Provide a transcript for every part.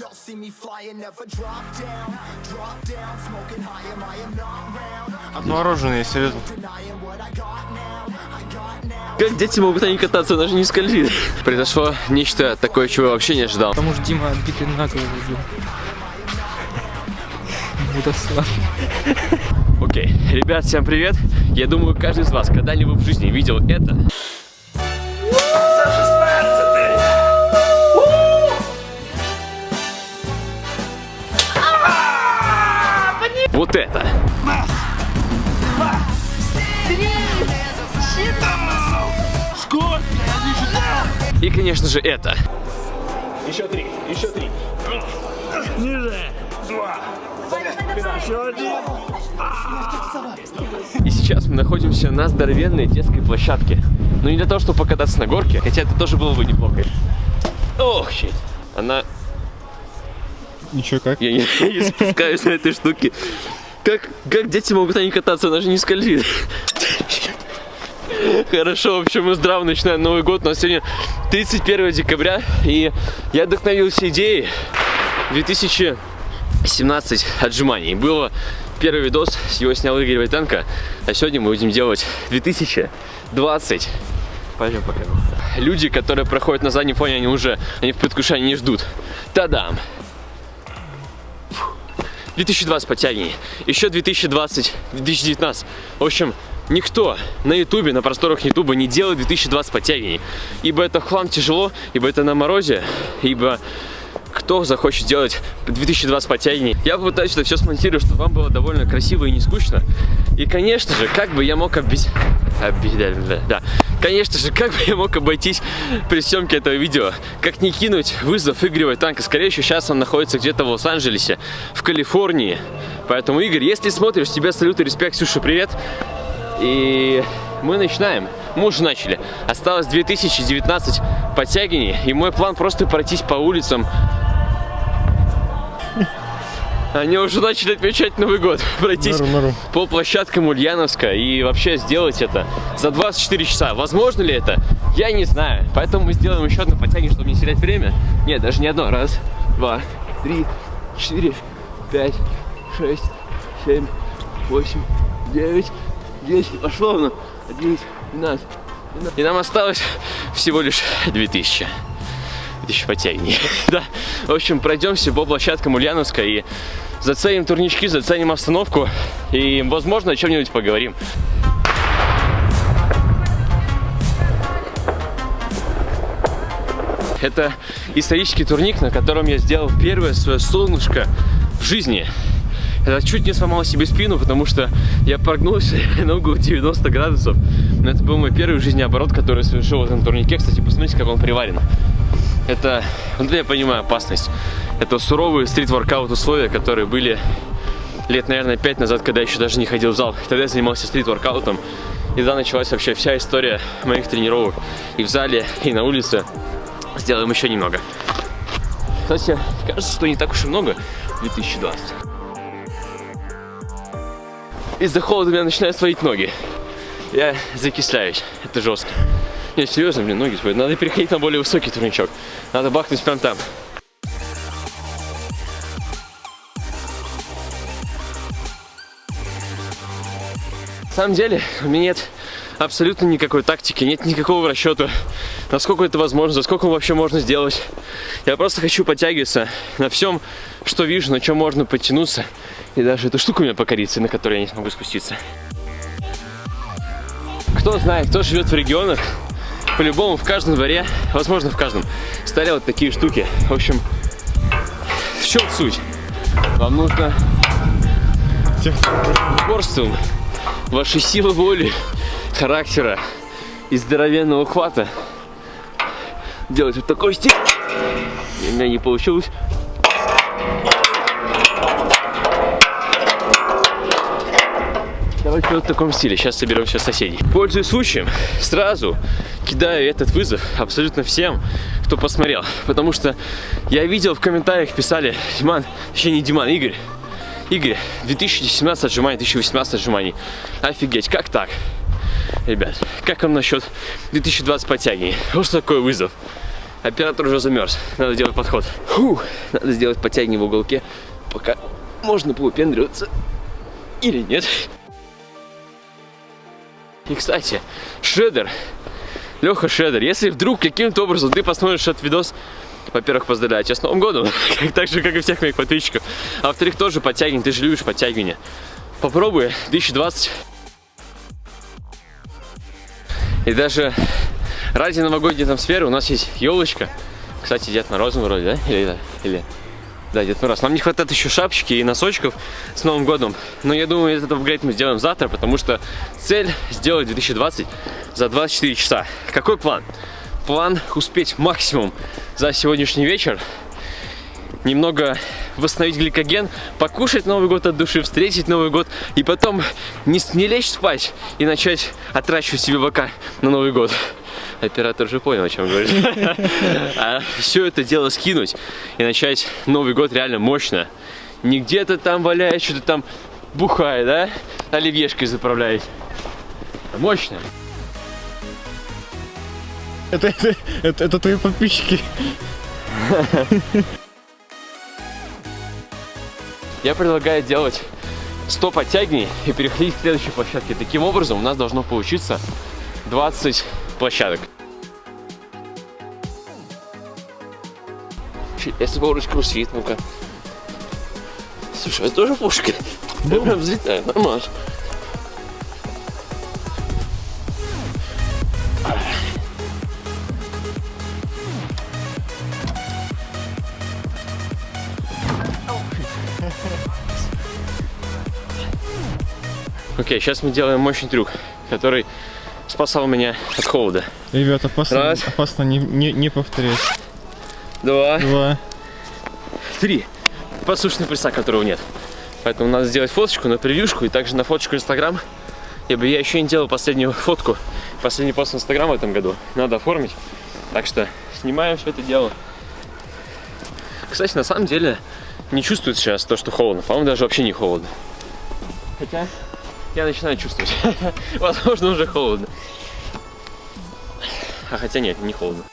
Y'all see me flying, never drop down, drop down, smoking high, am I am not round. I'm Отмороженные now. Как дети могут они кататься, даже не скользит. Произошло нечто такое, чего я вообще не ожидал. Потому что Дима отбитый на голову был. Мудослав. Окей, ребят, всем привет. Я думаю, каждый из вас когда-либо в жизни видел это. И, конечно же, это. Еще три, еще три. Ниже. Два. Еще один. И сейчас мы находимся на здоровенной детской площадке. Но не для того, чтобы покататься на горке, хотя это тоже было бы неплохо. Ох, щит. Она... Ничего как? Я не, не спускаюсь на этой штуке. Как, как дети могут ней кататься? Она же не скользит. Хорошо, в общем, мы здраво начинаем Новый год. У нас сегодня 31 декабря, и я вдохновился идеей 2017 отжиманий. Было первый видос, его снял Игорь Войтенко, а сегодня мы будем делать 2020. Пойдем пока. Люди, которые проходят на заднем фоне, они уже, они в предвкушении не ждут. Та-дам! 2020 подтягиваний, еще 2020, 2019. В общем, никто на ютубе, на просторах ютуба не делает 2020 подтягиваний. Ибо это хлам тяжело, ибо это на морозе, ибо кто захочет делать 2020 подтягиваний. Я попытаюсь это все смонтировать, чтобы вам было довольно красиво и не скучно. И, конечно же, как бы я мог объяснить... Да. Конечно же, как бы я мог обойтись при съемке этого видео, как не кинуть вызов Игорю Танка. Скорее всего, сейчас он находится где-то в Лос-Анджелесе, в Калифорнии. Поэтому, Игорь, если смотришь, тебе салют и респект, Ксюша, привет. И мы начинаем. Мы уже начали. Осталось 2019 подтягиваний, и мой план просто пройтись по улицам. Они уже начали отмечать Новый год. Пройтись Норм, норм. по площадкам Ульяновска и вообще сделать это за 24 часа. Возможно ли это? Я не знаю. Поэтому мы сделаем еще одно подтягивание, чтобы не терять время. Нет, даже не одно. Раз, два, три, четыре, пять, шесть, семь, восемь, девять, десять. Пошло оно. Одиннадцать, двенадцать. двенадцать. И нам осталось всего лишь 2000 тысяч подтягиваний. да. В общем, пройдемся по площадкам Ульяновска и заценим турнички, заценим обстановку и, возможно, о чем-нибудь поговорим. Это исторический турник, на котором я сделал первое свое солнышко в жизни. Я чуть не сломал себе спину, потому что я прогнулся на угол 90 градусов. Но это был мой первый в жизни оборот, который совершил в этом турнике. Кстати, посмотрите, как он приварен. Это, вот я понимаю опасность. Это суровые стрит-воркаут условия, которые были лет, наверное, пять назад, когда я еще даже не ходил в зал. Тогда я занимался стрит-воркаутом. И тогда началась вообще вся история моих тренировок и в зале, и на улице. Сделаем еще немного. Кстати, кажется, что не так уж и много 2020. Из-за холода меня начинают сводить ноги. Я закисляюсь. Это жестко. Не, серьезно, блин, ноги сводят. Надо переходить на более высокий турничок. Надо бахнуть прям там. На самом деле, у меня нет абсолютно никакой тактики, нет никакого расчета, насколько это возможно, за сколько вообще можно сделать. Я просто хочу подтягиваться на всем, что вижу, на чем можно подтянуться. И даже эту штуку у меня покорится, на которой я не смогу спуститься. Кто знает, кто живет в регионах, по-любому в каждом дворе, возможно в каждом, стояли вот такие штуки. В общем, в чем суть? Вам нужно упорством вашей силы воли, характера и здоровенного хвата делать вот такой стиль. У меня не получилось. Давайте вот в таком стиле. Сейчас соберем все соседей. Пользуясь случаем, сразу кидаю этот вызов абсолютно всем, кто посмотрел. Потому что я видел в комментариях писали, Диман, точнее не Диман, Игорь, Игорь, 2017 отжиманий, 2018 отжиманий. Офигеть, как так? Ребят, как вам насчет 2020 подтягиваний? Вот что такое вызов. Оператор уже замерз. Надо делать подход. Фух, надо сделать подтягивание в уголке, пока можно поупендриваться или нет. И, кстати, Шредер, Леха Шредер, если вдруг каким-то образом ты посмотришь этот видос, во-первых, поздравляю тебя с Новым годом, так же, как и всех моих подписчиков. А во-вторых, тоже подтягивание, ты же любишь подтягивание. Попробуй 2020. И даже ради новогодней атмосферы у нас есть елочка. Кстати, Дед Мороз вроде, да? Или, или... Да, Дед Мороз. Нам не хватает еще шапочки и носочков с Новым годом. Но я думаю, этот апгрейд мы сделаем завтра, потому что цель сделать 2020 за 24 часа. Какой план? План успеть максимум за сегодняшний вечер. Немного восстановить гликоген, покушать Новый год от души, встретить Новый год и потом не, не лечь спать и начать отращивать себе бока на Новый год. Оператор же понял, о чем говорит. А все это дело скинуть и начать Новый год реально мощно. Не где-то там валяет, что-то там бухает, да? Оливьешкой заправляет. А мощно. Это, это, это, это твои подписчики. Я предлагаю делать 100 подтягиваний и переходить к следующей площадке. Таким образом у нас должно получиться 20 площадок. Если палочка усвит, ну-ка. Слушай, это тоже пушка. Я прям взлетаю, нормально. Окей, сейчас мы делаем мощный трюк, который спасал меня от холода. Ребят, опасно, Раз. опасно не, не, не повторять. Два, Два. три. Послушный пресса, которого нет. Поэтому надо сделать фоточку на превьюшку и также на фоточку Инстаграм. Ибо я еще не делал последнюю фотку, последний пост в Инстаграм в этом году. Надо оформить. Так что снимаем все это дело. Кстати, на самом деле не чувствует сейчас то, что холодно. По-моему, даже вообще не холодно. Хотя я начинаю чувствовать. Возможно, уже холодно. А хотя нет, не холодно.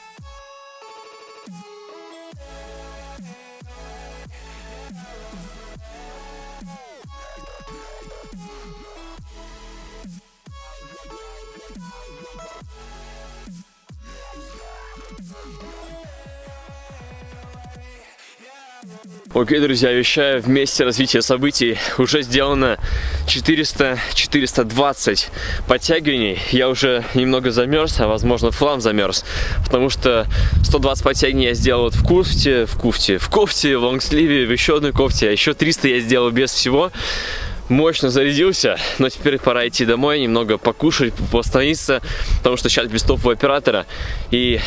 Окей, друзья, вещаю вместе развития событий. Уже сделано 400-420 подтягиваний. Я уже немного замерз, а возможно флам замерз. Потому что 120 подтягиваний я сделал вот в кофте, в кофте, в кофте, в лонгсливе, в еще одной кофте. А еще 300 я сделал без всего мощно зарядился, но теперь пора идти домой, немного покушать, восстановиться, потому что сейчас без топового оператора. И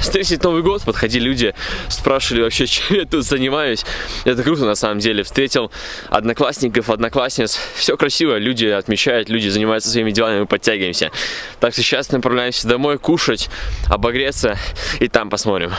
встретить Новый год, подходили люди, спрашивали вообще, чем я тут занимаюсь. Это круто на самом деле. Встретил одноклассников, одноклассниц. Все красиво, люди отмечают, люди занимаются своими делами, мы подтягиваемся. Так что сейчас направляемся домой кушать, обогреться и там посмотрим.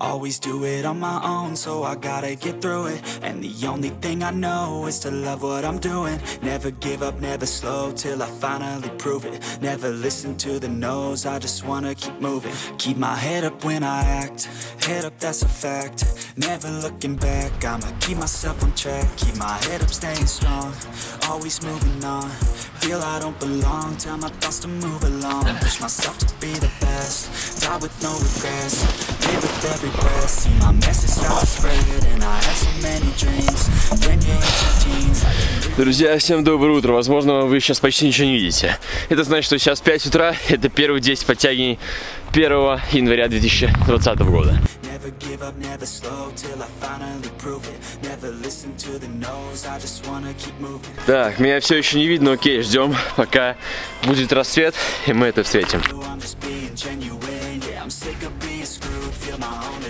Always do it on my own, so I gotta get through it. And the only thing I know is to love what I'm doing. Never give up, never slow till I finally prove it. Never listen to the no's, I just wanna keep moving. Keep my head up when I act, head up, that's a fact. Never looking back, I'ma keep myself on track. Keep my head up, staying strong, always moving on. Feel I don't belong, tell my thoughts to move along. Push myself to be the best, die with no regrets. Live with every breath, see my message start spread. And I had so many dreams, when you're in your teens. Друзья, всем доброе утро. Возможно, вы сейчас почти ничего не видите. Это значит, что сейчас 5 утра. Это первые 10 подтягиваний 1 января 2020 года. Never give up, never slow till I finally prove it. Never listen to the no's, I just wanna keep moving. Так, меня все еще не видно. Окей, ждем, пока будет рассвет, и мы это встретим.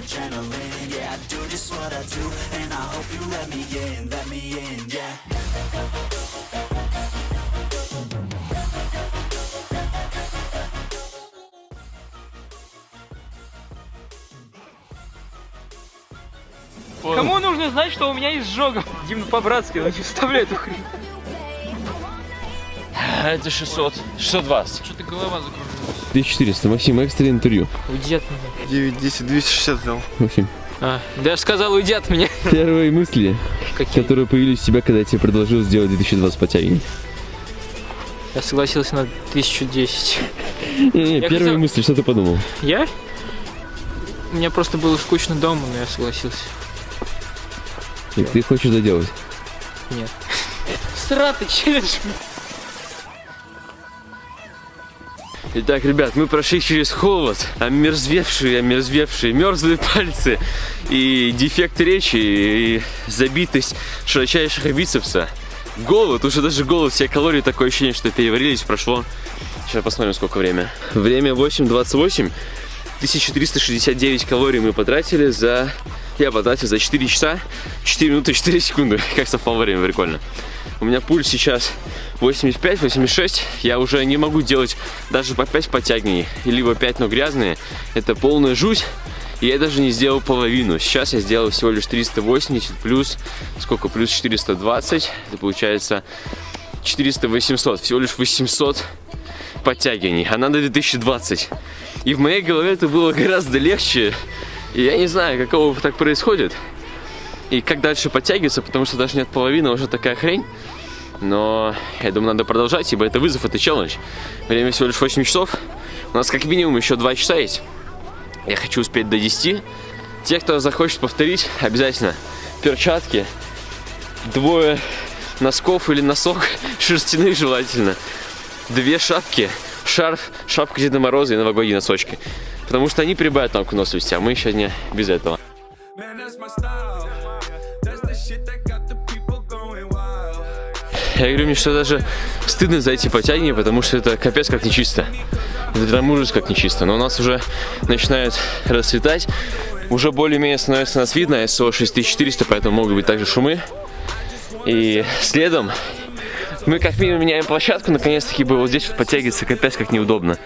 Adrenaline, yeah, I do just what I do. And I hope you let me in, let me in, yeah. Кому нужно знать, что у меня есть жога? Дим, по-братски, ну не вставляй эту хрень. Это 600. 620. Что-то голова закружилась. 1400. Максим, экстренное интервью. Уйди от меня. 9, 10, 260 взял. Максим, А, даже сказал, уйди от меня. первые мысли, Какие? которые появились у тебя, когда я тебе предложил сделать 2020 подтягивание. Я согласился на 1010. Не-не, Я первые хотел- мысли, что ты подумал? Я? Мне просто было скучно дома, но я согласился. И ты хочешь доделать? Нет. Сратый челлендж. Итак, ребят, мы прошли через холод, омерзвевшие, омерзвевшие, мерзлые пальцы и дефект речи, и забитость широчайшего бицепса. Голод, уже даже голод, все калории, такое ощущение, что переварились, прошло. Сейчас посмотрим, сколько время. Время 8.28. 1369 калорий мы потратили за... Я потратил за 4 часа, 4 минуты 4 секунды. Как совпало время, прикольно. У меня пульс сейчас 85-86. Я уже не могу делать даже по 5 подтягиваний. Либо 5, но грязные. Это полная жуть. И я даже не сделал половину. Сейчас я сделал всего лишь 380 плюс... Сколько? Плюс 420. Это получается 400-800. Всего лишь 800 подтягиваний. А надо 2020. И в моей голове это было гораздо легче. И я не знаю, какого так происходит. И как дальше подтягиваться, потому что даже нет половины, уже такая хрень. Но я думаю, надо продолжать, ибо это вызов, это челлендж. Время всего лишь 8 часов. У нас как минимум еще 2 часа есть. Я хочу успеть до 10. Те, кто захочет повторить, обязательно перчатки, двое носков или носок, шерстяных желательно, две шапки, шарф, шапка Деда Мороза и новогодние носочки. Потому что они прибавят нам к выносливости, а мы еще не без этого. Я говорю, мне что даже стыдно за эти потягивания, потому что это капец как нечисто. Это прям ужас как нечисто. Но у нас уже начинает расцветать. Уже более-менее становится нас видно. СО 6400, поэтому могут быть также шумы. И следом мы как минимум меняем площадку. Наконец-таки бы вот здесь вот подтягиваться капец как неудобно.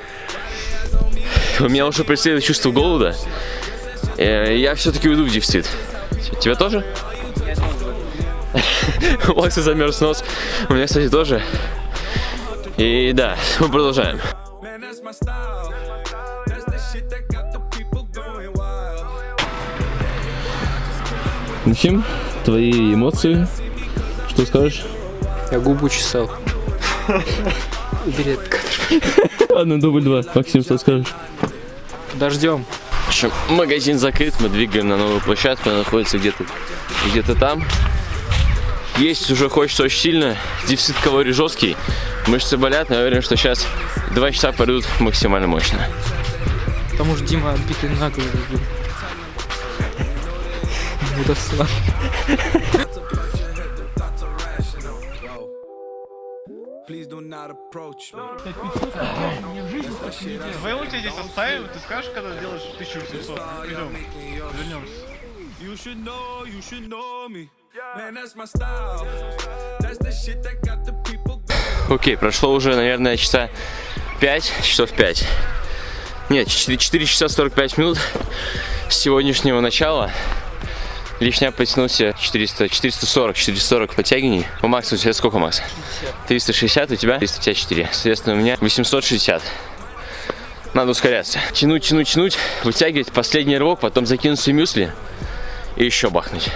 У меня уже преследует чувство голода. Э, Я все-таки уйду в дефицит. Тебя тоже? У Макса замерз нос. У меня, кстати, тоже. И да, мы продолжаем. Максим, твои эмоции? Что скажешь? Я губу чесал. Убери этот кадр. Ладно, дубль два. Максим, что скажешь? Дождем. В общем, магазин закрыт, мы двигаем на новую площадку, она находится где-то где-то там. Есть уже хочется очень сильно, дефицит калорий жесткий, мышцы болят, но я уверен, что сейчас два часа пройдут максимально мощно. Потому что Дима отбитый на голову Давай тебя здесь оставим, ты скажешь, когда сделаешь 1800. Идем, вернемся. You should know, you should know me. Man, that's my style. That's the shit that got the people going Окей, прошло уже, наверное, часа 5, часов 5. Нет, 4, 4 часа 45 минут с сегодняшнего начала. Лишня потянулся 400, 440, 440 подтягиваний. У Макса у тебя сколько, Макс? 360, у тебя 354. Соответственно, у меня 860. Надо ускоряться. Тянуть, тянуть, тянуть, вытягивать последний рывок, потом закинуть свои мюсли и еще бахнуть.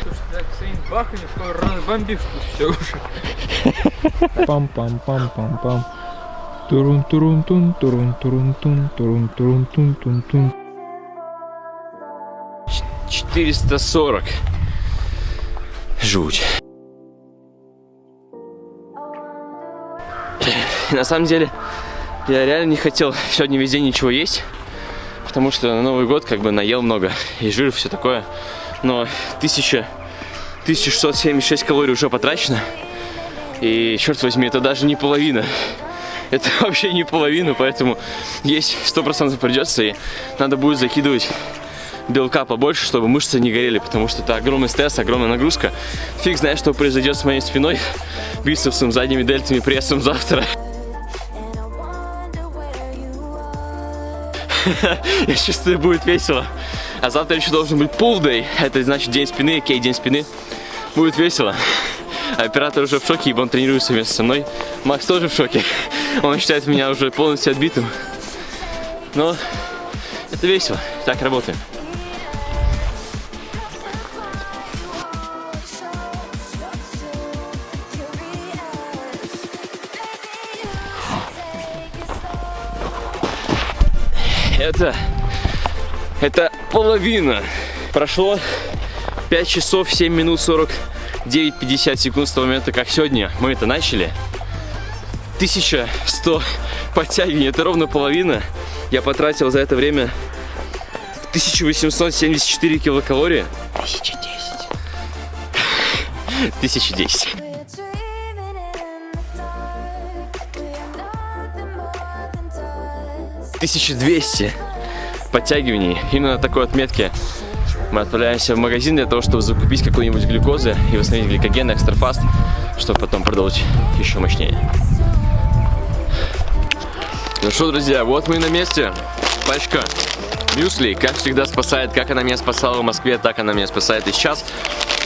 Пам-пам-пам-пам-пам. турун турун тун 440. Жуть. На самом деле, я реально не хотел сегодня весь день ничего есть, потому что на Новый год как бы наел много и жир, все такое. Но 1000, 1676 калорий уже потрачено. И, черт возьми, это даже не половина. Это вообще не половина, поэтому есть 100% придется, и надо будет закидывать белка побольше, чтобы мышцы не горели, потому что это огромный стресс, огромная нагрузка. Фиг знает, что произойдет с моей спиной, бицепсом, задними дельтами, прессом завтра. Я чувствую, будет весело. А завтра еще должен быть pull day. Это значит день спины, кей, день спины. Будет весело. Оператор уже в шоке, ибо он тренируется вместе со мной. Макс тоже в шоке. Он считает меня уже полностью отбитым. Но это весело. Так работаем. Это... Это половина. Прошло 5 часов 7 минут 49-50 секунд с того момента, как сегодня мы это начали. 1100 подтягиваний, это ровно половина. Я потратил за это время 1874 килокалории. 1010. 1010. 1200 подтягиваний. Именно на такой отметке мы отправляемся в магазин для того, чтобы закупить какую-нибудь глюкозы и восстановить гликоген, экстрафаст, чтобы потом продолжить еще мощнее. Ну что, друзья, вот мы и на месте. Пачка мюсли, как всегда, спасает. Как она меня спасала в Москве, так она меня спасает и сейчас.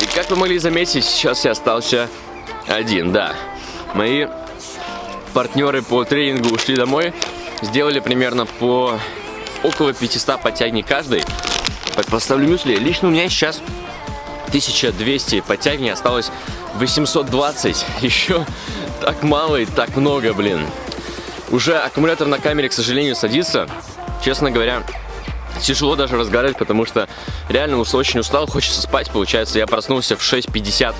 И как вы могли заметить, сейчас я остался один, да. Мои партнеры по тренингу ушли домой. Сделали примерно по около 500 подтягиваний каждый. Поставлю мюсли. Лично у меня сейчас 1200 подтягиваний, осталось 820. Еще так мало и так много, блин. Уже аккумулятор на камере, к сожалению, садится. Честно говоря, тяжело даже разговаривать, потому что реально очень устал, хочется спать. Получается, я проснулся в 6.50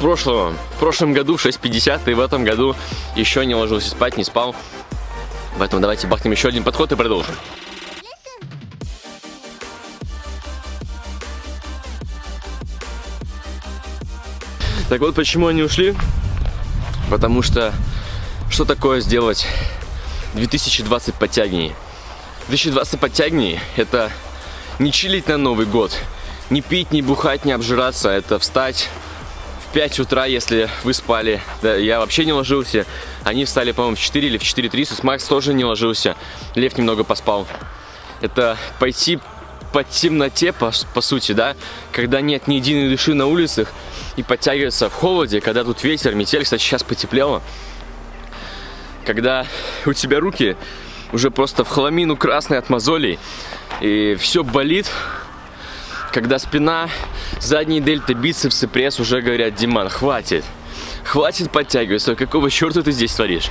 прошлого, в прошлом году в 6.50, и в этом году еще не ложился спать, не спал. Поэтому давайте бахнем еще один подход и продолжим. Так вот, почему они ушли? Потому что что такое сделать 2020 подтягиваний? 2020 подтягиваний – это не чилить на Новый год, не пить, не бухать, не обжираться, это встать 5 утра, если вы спали. Да, я вообще не ложился. Они встали, по-моему, в 4 или в 4.30. Макс тоже не ложился. Лев немного поспал. Это пойти по темноте, по, по сути, да, когда нет ни единой души на улицах, и подтягиваться в холоде, когда тут ветер, метель, кстати, сейчас потеплело. Когда у тебя руки уже просто в хламину красные от мозолей, и все болит, когда спина, задние дельта, бицепсы, пресс уже говорят, Диман, хватит, хватит подтягиваться, какого черта ты здесь творишь?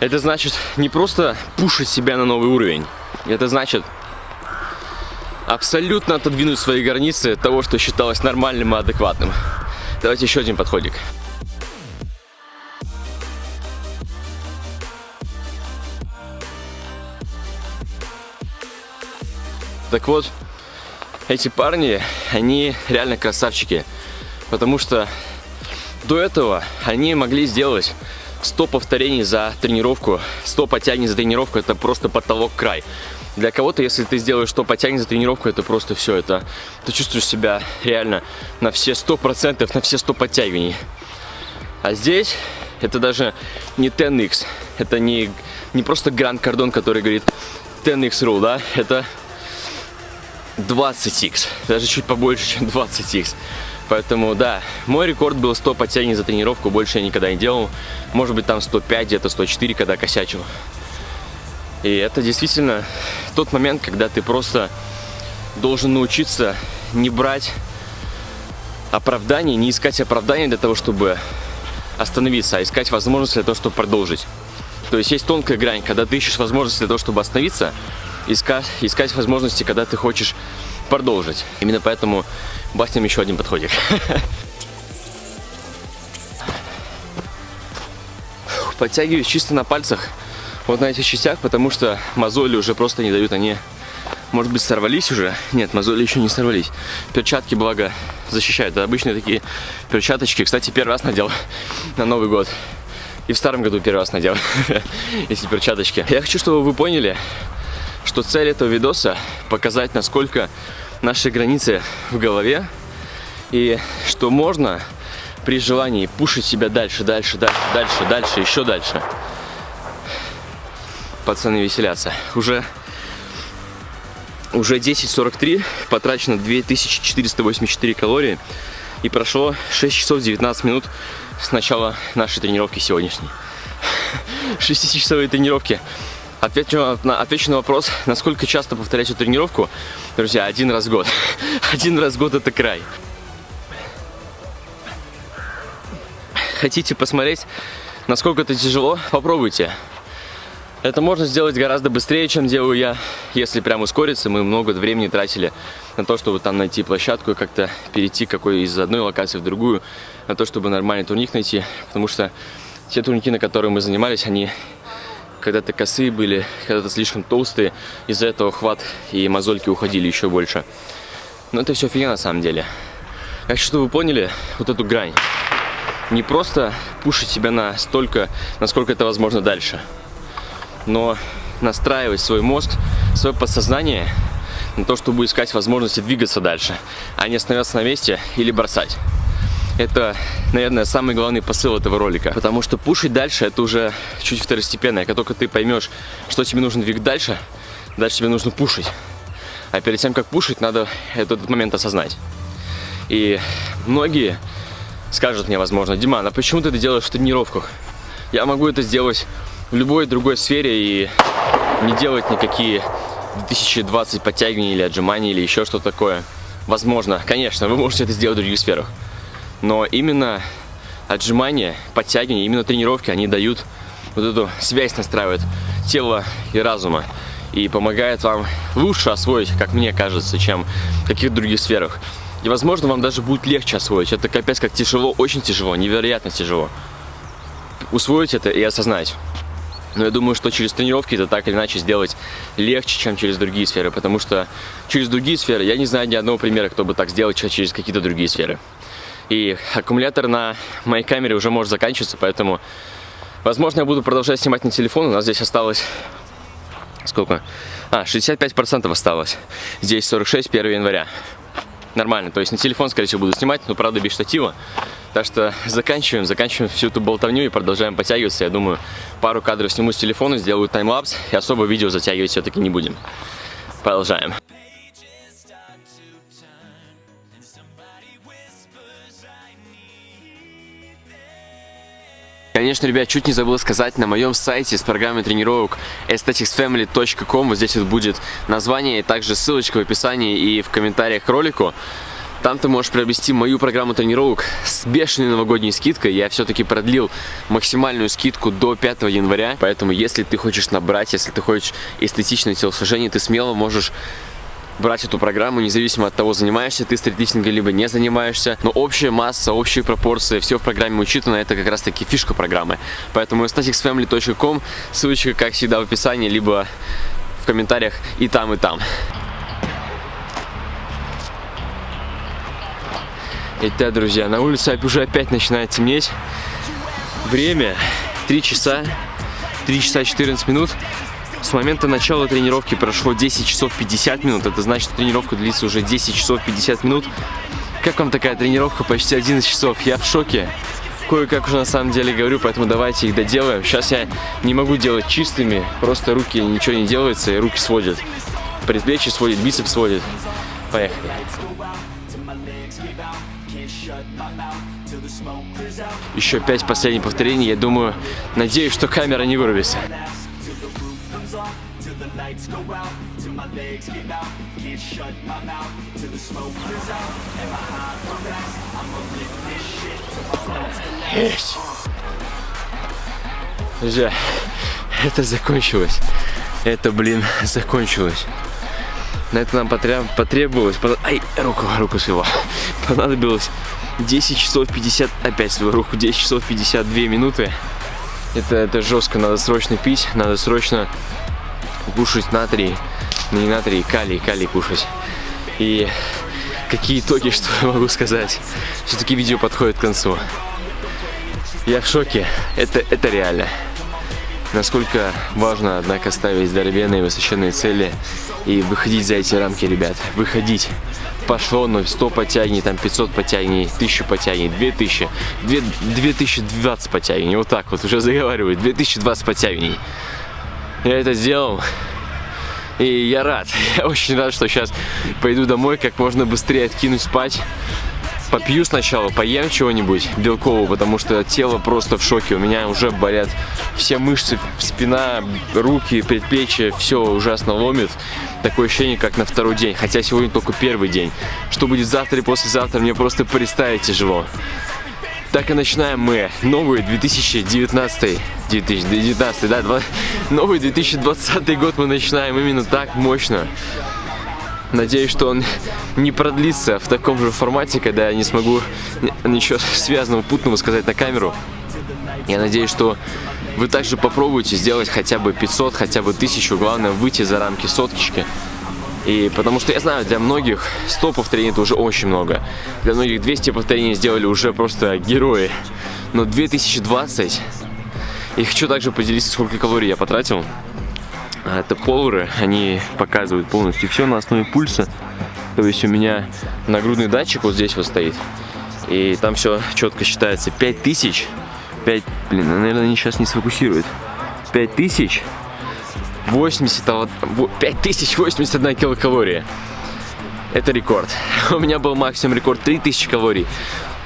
Это значит не просто пушить себя на новый уровень, это значит абсолютно отодвинуть свои границы того, что считалось нормальным и адекватным. Давайте еще один подходик. Так вот, эти парни, они реально красавчики. Потому что до этого они могли сделать 100 повторений за тренировку, 100 подтягиваний за тренировку, это просто потолок край. Для кого-то, если ты сделаешь 100 подтягиваний за тренировку, это просто все, это ты чувствуешь себя реально на все 100%, на все 100 подтягиваний. А здесь это даже не 10x, это не, не просто Гранд Кардон, который говорит 10x rule, да, это 20x, даже чуть побольше, чем 20x. Поэтому, да, мой рекорд был 100 подтягиваний за тренировку, больше я никогда не делал. Может быть, там 105, где-то 104, когда косячил. И это действительно тот момент, когда ты просто должен научиться не брать оправданий, не искать оправданий для того, чтобы остановиться, а искать возможность для того, чтобы продолжить. То есть есть тонкая грань, когда ты ищешь возможность для того, чтобы остановиться, искать, искать возможности, когда ты хочешь продолжить. Именно поэтому бахнем еще один подходик. Подтягиваюсь чисто на пальцах, вот на этих частях, потому что мозоли уже просто не дают, они, может быть, сорвались уже? Нет, мозоли еще не сорвались. Перчатки, благо, защищают. Это обычные такие перчаточки. Кстати, первый раз надел на Новый год. И в старом году первый раз надел эти перчаточки. Я хочу, чтобы вы поняли, что цель этого видоса показать, насколько наши границы в голове и что можно при желании пушить себя дальше, дальше, дальше, дальше, дальше, еще дальше. пацаны веселятся. Уже, уже 10.43, потрачено 2484 калории. И прошло 6 часов 19 минут с начала нашей тренировки сегодняшней. 6-часовые тренировки. Отвечу на, отвечу на вопрос, насколько часто повторять эту тренировку. Друзья, один раз в год. Один раз в год это край. Хотите посмотреть, насколько это тяжело? Попробуйте. Это можно сделать гораздо быстрее, чем делаю я. Если прям ускориться, мы много времени тратили на то, чтобы там найти площадку и как-то перейти какой из одной локации в другую, на то, чтобы нормальный турник найти. Потому что те турники, на которые мы занимались, они когда-то косые были, когда-то слишком толстые. Из-за этого хват и мозольки уходили еще больше. Но это все фигня на самом деле. Хочу, чтобы вы поняли вот эту грань. Не просто пушить себя настолько, насколько это возможно дальше но настраивать свой мозг, свое подсознание на то, чтобы искать возможности двигаться дальше, а не остановиться на месте или бросать. Это, наверное, самый главный посыл этого ролика. Потому что пушить дальше это уже чуть второстепенное. Как только ты поймешь, что тебе нужно двигать дальше, дальше тебе нужно пушить. А перед тем, как пушить, надо этот момент осознать. И многие скажут мне, возможно, Диман, а почему ты это делаешь в тренировках? Я могу это сделать в любой другой сфере и не делать никакие 2020 подтягиваний или отжиманий или еще что-то такое. Возможно, конечно, вы можете это сделать в других сферах. Но именно отжимания, подтягивания, именно тренировки, они дают вот эту связь, настраивают тело и разума. И помогает вам лучше освоить, как мне кажется, чем в каких-то других сферах. И, возможно, вам даже будет легче освоить. Это капец как тяжело, очень тяжело, невероятно тяжело. Усвоить это и осознать. Но я думаю, что через тренировки это так или иначе сделать легче, чем через другие сферы. Потому что через другие сферы я не знаю ни одного примера, кто бы так сделал через какие-то другие сферы. И аккумулятор на моей камере уже может заканчиваться, поэтому, возможно, я буду продолжать снимать на телефон. У нас здесь осталось... Сколько? А, 65% осталось. Здесь 46, 1 января. Нормально, то есть на телефон, скорее всего, буду снимать, но, правда, без штатива. Так что заканчиваем, заканчиваем всю эту болтовню и продолжаем подтягиваться. Я думаю, пару кадров сниму с телефона, сделаю таймлапс и особо видео затягивать все-таки не будем. Продолжаем. Конечно, ребят, чуть не забыл сказать, на моем сайте с программой тренировок aestheticsfamily.com, вот здесь вот будет название и также ссылочка в описании и в комментариях к ролику. Там ты можешь приобрести мою программу тренировок с бешеной новогодней скидкой. Я все-таки продлил максимальную скидку до 5 января. Поэтому, если ты хочешь набрать, если ты хочешь эстетичное телосложение, ты смело можешь брать эту программу, независимо от того, занимаешься ты стритлифтингом, либо не занимаешься. Но общая масса, общие пропорции, все в программе учитано, это как раз таки фишка программы. Поэтому staticsfamily.com, ссылочка, как всегда, в описании, либо в комментариях и там, и там. Итак, друзья, на улице уже опять начинает темнеть. Время 3 часа, 3 часа 14 минут. С момента начала тренировки прошло 10 часов 50 минут. Это значит, что тренировка длится уже 10 часов 50 минут. Как вам такая тренировка? Почти 11 часов. Я в шоке. Кое-как уже на самом деле говорю, поэтому давайте их доделаем. Сейчас я не могу делать чистыми, просто руки ничего не делается и руки сводят. Предплечье сводит, бицепс сводит. Поехали. Еще пять последних повторений. Я думаю, надеюсь, что камера не вырубится. Есть. Друзья, это закончилось. Это, блин, закончилось. На это нам потребовалось... Ай, руку, руку свела. Понадобилось 10 часов 50... Опять свою руку. 10 часов 52 минуты. Это, это жестко. Надо срочно пить. Надо срочно кушать натрий. Ну, не натрий, калий. Калий кушать. И какие итоги, что я могу сказать. Все-таки видео подходит к концу. Я в шоке. Это, это реально. Насколько важно, однако, ставить здоровенные высоченные цели и выходить за эти рамки, ребят. Выходить. Пошло, но 100 подтягиваний, там 500 подтягиваний, 1000 подтягиваний, 2000, 2, 2020 подтягиваний. Вот так вот уже заговаривают. 2020 подтягиваний. Я это сделал. И я рад. Я очень рад, что сейчас пойду домой, как можно быстрее откинуть спать. Попью сначала, поем чего-нибудь белкового, потому что тело просто в шоке. У меня уже болят все мышцы, спина, руки, предплечья, все ужасно ломит. Такое ощущение, как на второй день, хотя сегодня только первый день. Что будет завтра и послезавтра, мне просто представить тяжело. Так и начинаем мы новый 2019, 2019, да, два- новый 2020 год мы начинаем именно так мощно. Надеюсь, что он не продлится в таком же формате, когда я не смогу ни- ничего связанного, путного сказать на камеру. Я надеюсь, что вы также попробуете сделать хотя бы 500, хотя бы 1000, главное выйти за рамки соточки. И потому что я знаю, для многих 100 повторений это уже очень много. Для многих 200 повторений сделали уже просто герои. Но 2020... И хочу также поделиться, сколько калорий я потратил. Это полуры, они показывают полностью все на основе пульса. То есть у меня нагрудный датчик вот здесь вот стоит. И там все четко считается. 5000. 5, блин, наверное, они сейчас не сфокусируют. 5000 80, а вот- во- 5081 килокалория. Это рекорд. У меня был максимум рекорд 3000 калорий.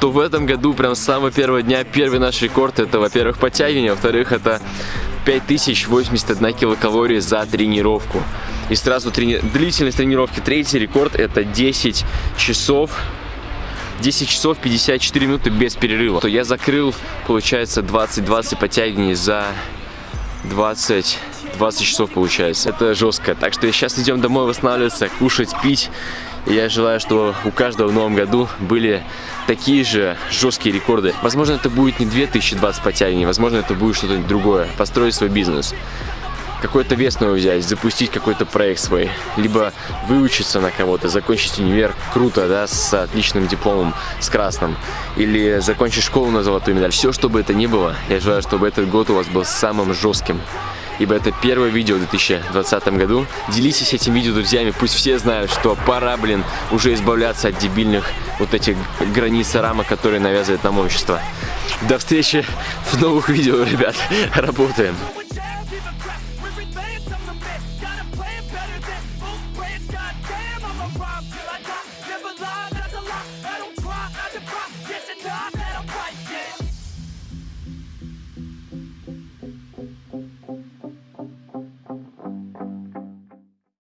То в этом году, прям с самого первого дня, первый наш рекорд, это, во-первых, подтягивание, во-вторых, это 5081 килокалории за тренировку. И сразу трени... длительность тренировки. Третий рекорд это 10 часов 10 часов 54 минуты без перерыва. То я закрыл, получается, 20-20 подтягиваний за 20, 20 часов получается. Это жестко. Так что сейчас идем домой восстанавливаться, кушать, пить. И я желаю, что у каждого в новом году были такие же жесткие рекорды. Возможно, это будет не 2020 подтягиваний, возможно, это будет что-то другое. Построить свой бизнес. Какой-то вес новый взять, запустить какой-то проект свой. Либо выучиться на кого-то, закончить универ, круто, да, с отличным дипломом, с красным. Или закончить школу на золотую медаль. Все, что бы это ни было, я желаю, чтобы этот год у вас был самым жестким. Ибо это первое видео в 2020 году. Делитесь этим видео друзьями, пусть все знают, что пора, блин, уже избавляться от дебильных вот этих границ рамок, которые навязывает нам общество. До встречи в новых видео, ребят. Работаем.